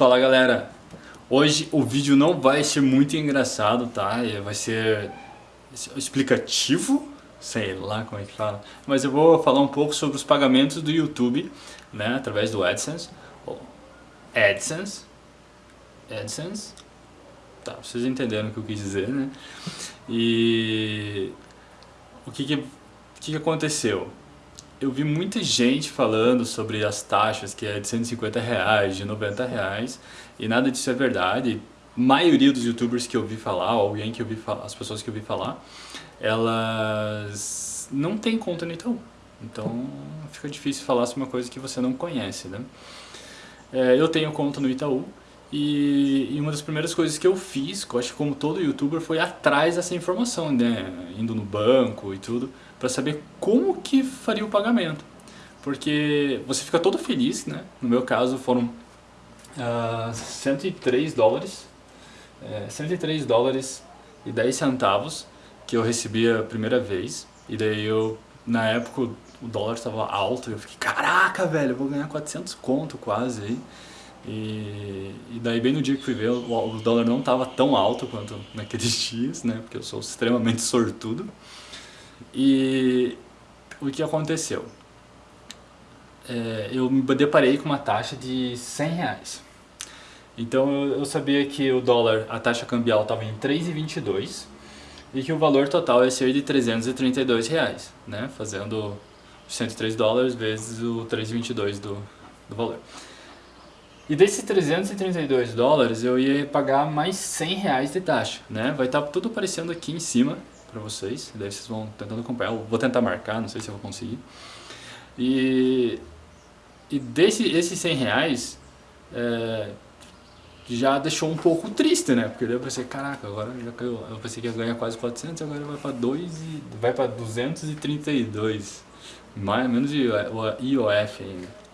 Fala galera, hoje o vídeo não vai ser muito engraçado, tá? Vai ser explicativo, sei lá como é que fala, mas eu vou falar um pouco sobre os pagamentos do YouTube, né, através do AdSense, AdSense, AdSense, tá, vocês entenderam o que eu quis dizer, né? E o que que, o que, que aconteceu? Eu vi muita gente falando sobre as taxas, que é de 150 reais, de 90 reais, e nada disso é verdade. A maioria dos youtubers que eu vi falar, alguém que eu vi falar, as pessoas que eu vi falar, elas não têm conta no Itaú. Então fica difícil falar sobre uma coisa que você não conhece, né? É, eu tenho conta no Itaú, e, e, uma das primeiras coisas que eu fiz, eu acho que como todo youtuber, foi atrás dessa informação, né? Indo no banco e tudo, para saber como que faria o pagamento. Porque você fica todo feliz, né? No meu caso foram uh, 103 dólares, é, 103 dólares e 10 centavos que eu recebi a primeira vez. E daí eu, na época, o dólar estava alto e eu fiquei, caraca, velho, eu vou ganhar 400 conto quase aí. E, e, daí bem no dia que fui ver, o, o dólar não estava tão alto quanto naqueles dias, né? Porque eu sou extremamente sortudo. E o que aconteceu? É, eu me deparei com uma taxa de 100 reais. Então eu, eu sabia que o dólar, a taxa cambial estava em 3,22 e que o valor total ia ser de 332 reais, né? Fazendo 103 dólares vezes o 3,22 do, do valor. E desses 332 dólares eu ia pagar mais 100 reais de taxa, né? Vai estar tá tudo aparecendo aqui em cima para vocês, daí vocês vão tentando acompanhar, eu vou tentar marcar, não sei se eu vou conseguir. E, e desse, esses 100 reais é, já deixou um pouco triste, né? Porque daí eu pensei, caraca, agora já caiu, eu pensei que ia ganhar quase 400, agora vai para 2 e vai para 232, mais menos o IOF ainda.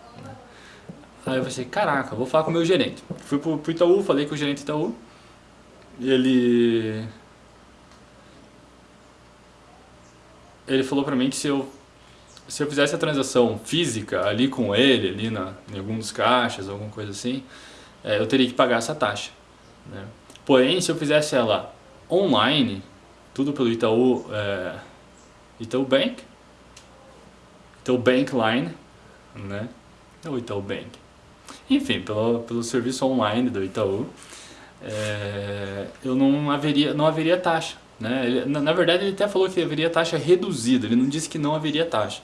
Aí eu pensei, caraca, vou falar com o meu gerente. Fui pro, pro Itaú, falei com o gerente Itaú. Ele... Ele falou pra mim que se eu, se eu fizesse a transação física ali com ele, ali na, em algum dos caixas, alguma coisa assim, é, eu teria que pagar essa taxa. Né? Porém, se eu fizesse ela online, tudo pelo Itaú, é, Itaú Bank, Itaú Bank Line, né? Ou Itaú Bank. Enfim, pelo, pelo serviço online do Itaú, é, eu não haveria, não haveria taxa. Né? Ele, na, na, verdade ele até falou que haveria taxa reduzida, ele não disse que não haveria taxa.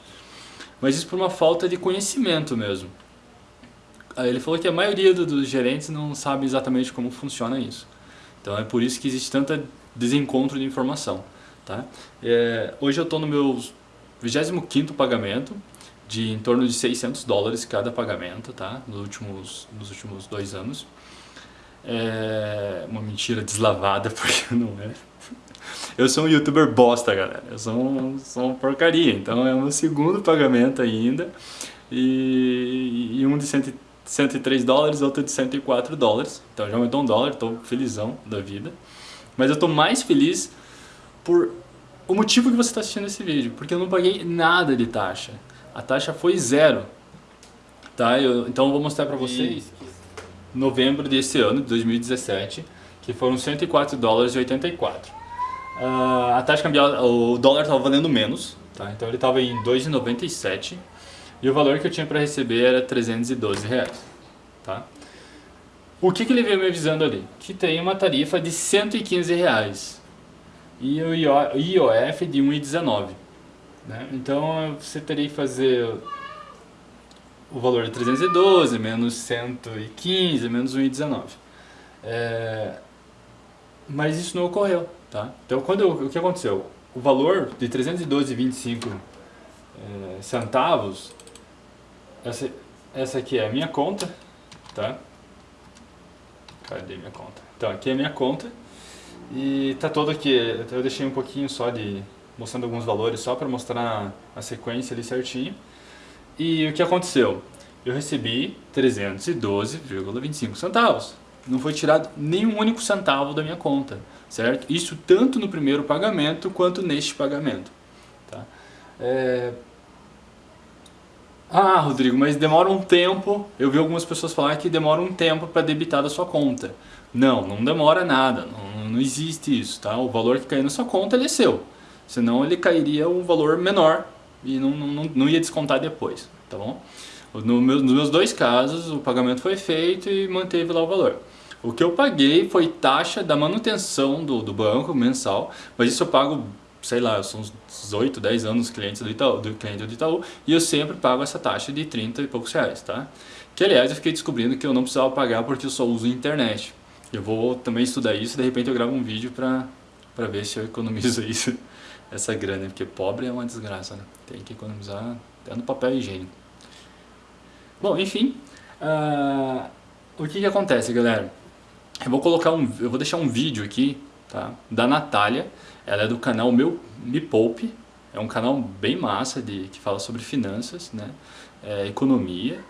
Mas isso por uma falta de conhecimento mesmo. Ele falou que a maioria do, dos gerentes não sabe exatamente como funciona isso. Então é por isso que existe tanta desencontro de informação. Tá? É, hoje eu estou no meu 25º pagamento, de em torno de 600 dólares cada pagamento, tá? Nos últimos, nos últimos dois anos. É uma mentira deslavada, porque não é. Eu sou um youtuber bosta, galera. Eu sou, um, sou uma porcaria. Então é meu segundo pagamento ainda. E, e um de 100, 103 dólares, outro de 104 dólares. Então já aumentou um dólar, estou felizão da vida. Mas eu estou mais feliz por o motivo que você está assistindo esse vídeo. Porque eu não paguei nada de taxa a taxa foi zero. Tá? Eu, então eu vou mostrar para vocês novembro desse ano, de 2017, que foram 104 dólares e 84. Uh, ah, a taxa cambial, o dólar estava valendo menos, tá? então ele estava em 2,97 e o valor que eu tinha para receber era 312 reais. Tá? O que, que ele veio me avisando ali? Que tem uma tarifa de 115 reais e o IOF de 1,19. Né? Então você teria que fazer o valor de 312 menos 115 menos 1,19. É, mas isso não ocorreu. Tá? Então quando o que aconteceu? O valor de 312,25 é, centavos, essa, essa aqui é a minha conta, tá? Cadê minha conta? Então aqui é a minha conta e tá todo aqui, eu deixei um pouquinho só de mostrando alguns valores só para mostrar a sequência ali certinho. E o que aconteceu? Eu recebi 312,25 centavos. Não foi tirado nenhum único centavo da minha conta, certo? Isso tanto no primeiro pagamento quanto neste pagamento. Tá? É... Ah, Rodrigo, mas demora um tempo. Eu vi algumas pessoas falar que demora um tempo para debitar da sua conta. Não, não demora nada. Não, não existe isso, tá? O valor que cair na sua conta é seu. Senão ele cairia um valor menor e não, não, não ia descontar depois, tá bom? No meu, nos meus dois casos, o pagamento foi feito e manteve lá o valor. O que eu paguei foi taxa da manutenção do, do banco mensal, mas isso eu pago sei lá, são uns 8, 10 anos clientes do Itaú, do cliente do Itaú, e eu sempre pago essa taxa de 30 e poucos reais, tá? Que aliás eu fiquei descobrindo que eu não precisava pagar porque eu só uso internet. Eu vou também estudar isso, de repente eu gravo um vídeo pra, pra ver se eu economizo isso, essa grana, porque pobre é uma desgraça, né? Tem que economizar até no papel higiênico. Bom, enfim, uh, o que que acontece, galera? Eu vou colocar um, eu vou deixar um vídeo aqui, tá? Da Natália, ela é do canal Meu Me Poupe, é um canal bem massa de, que fala sobre finanças, né? É, economia.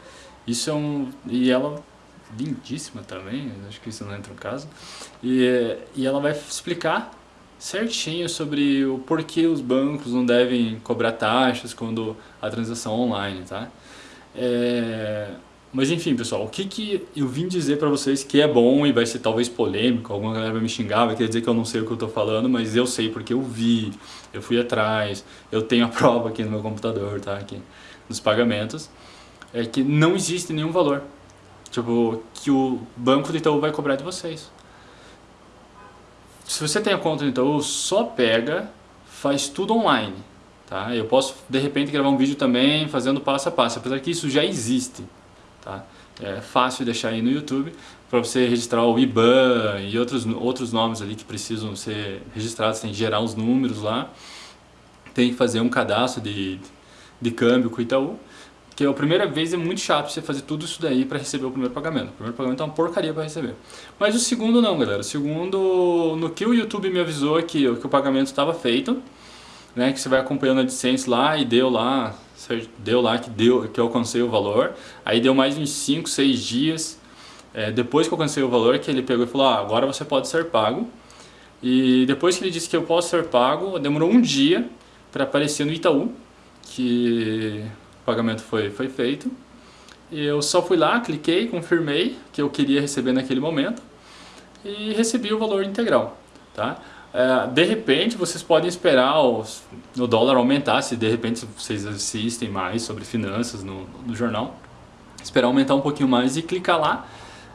Isso é um... e ela lindíssima também, acho que isso não entra no caso. E, e ela vai explicar certinho sobre o porquê os bancos não devem cobrar taxas quando a transação online, tá? É, mas enfim, pessoal, o que, que eu vim dizer pra vocês que é bom e vai ser talvez polêmico, alguma galera vai me xingar, vai querer dizer que eu não sei o que eu tô falando, mas eu sei porque eu vi, eu fui atrás, eu tenho a prova aqui no meu computador, tá? Aqui, nos pagamentos, é que não existe nenhum valor, tipo, que o banco do Itaú vai cobrar de vocês. Se você tem a conta do Itaú, só pega, faz tudo online, tá? Eu posso, de repente, gravar um vídeo também fazendo passo a passo, apesar que isso já existe. Tá? É fácil deixar aí no YouTube para você registrar o IBAN e outros, outros nomes ali que precisam ser registrados, tem que gerar os números lá, tem que fazer um cadastro de, de câmbio com o Itaú, que a primeira vez é muito chato você fazer tudo isso daí para receber o primeiro pagamento. O primeiro pagamento é uma porcaria para receber. Mas o segundo não, galera. O segundo, no que o YouTube me avisou que, que o pagamento estava feito, né, que você vai acompanhando a AdSense lá e deu lá, deu lá que, deu, que eu alcancei o valor, aí deu mais uns 5, 6 dias, é, depois que eu alcancei o valor, que ele pegou e falou, ah, agora você pode ser pago, e depois que ele disse que eu posso ser pago, demorou um dia para aparecer no Itaú, que o pagamento foi, foi feito, e eu só fui lá, cliquei, confirmei que eu queria receber naquele momento, e recebi o valor integral, tá? É, de repente vocês podem esperar os, o dólar aumentar, se de repente vocês assistem mais sobre finanças no, no jornal, esperar aumentar um pouquinho mais e clicar lá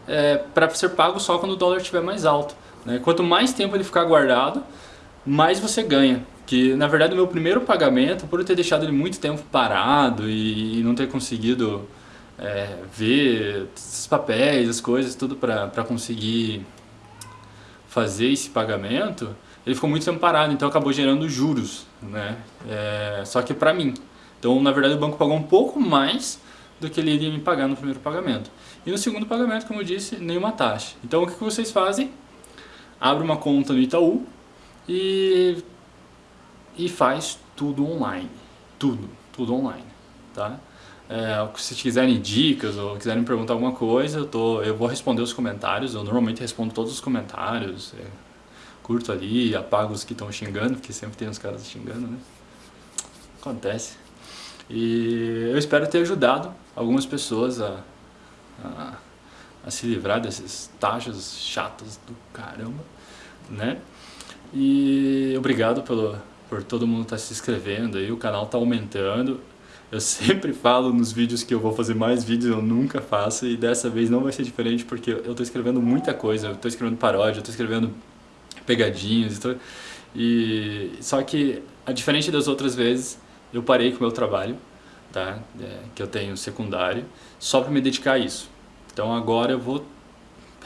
é, para ser pago só quando o dólar estiver mais alto. Né? Quanto mais tempo ele ficar guardado, mais você ganha. Que na verdade o meu primeiro pagamento, por eu ter deixado ele muito tempo parado e, e não ter conseguido é, ver os papéis, as coisas, tudo para conseguir fazer esse pagamento, ele ficou muito tempo parado, então acabou gerando juros, né? É, só que para mim. Então, na verdade, o banco pagou um pouco mais do que ele iria me pagar no primeiro pagamento. E no segundo pagamento, como eu disse, nenhuma taxa. Então, o que vocês fazem? Abre uma conta no Itaú e, e faz tudo online. Tudo, tudo online, tá? É, se quiserem dicas ou quiserem perguntar alguma coisa, eu, tô, eu vou responder os comentários. Eu normalmente respondo todos os comentários. É, curto ali, apago os que estão xingando, porque sempre tem uns caras xingando, né? Acontece. E eu espero ter ajudado algumas pessoas a, a, a se livrar dessas taxas chatas do caramba, né? E obrigado pelo, por todo mundo estar tá se inscrevendo aí, o canal está aumentando. Eu sempre falo nos vídeos que eu vou fazer mais vídeos, eu nunca faço e dessa vez não vai ser diferente porque eu estou escrevendo muita coisa, eu estou escrevendo paródia, eu estou escrevendo pegadinhas tudo. E, só que, a diferente das outras vezes, eu parei com o meu trabalho, tá? É, que eu tenho secundário, só para me dedicar a isso. Então agora eu vou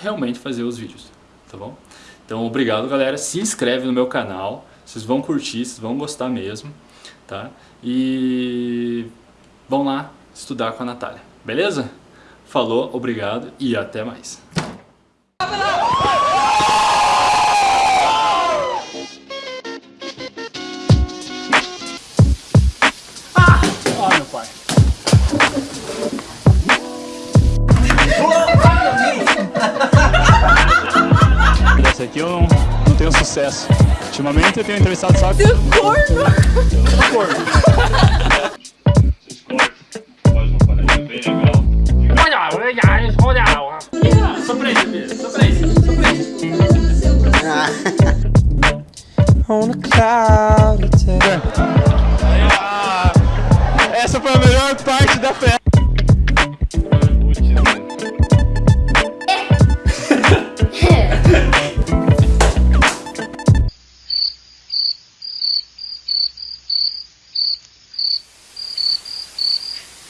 realmente fazer os vídeos, tá bom? Então obrigado galera, se inscreve no meu canal, vocês vão curtir, vocês vão gostar mesmo, tá? E vão lá estudar com a Natália, beleza? Falou, obrigado e até mais. sucesso. Ultimamente eu tenho entrevistado só... Seu corno! Sou corno.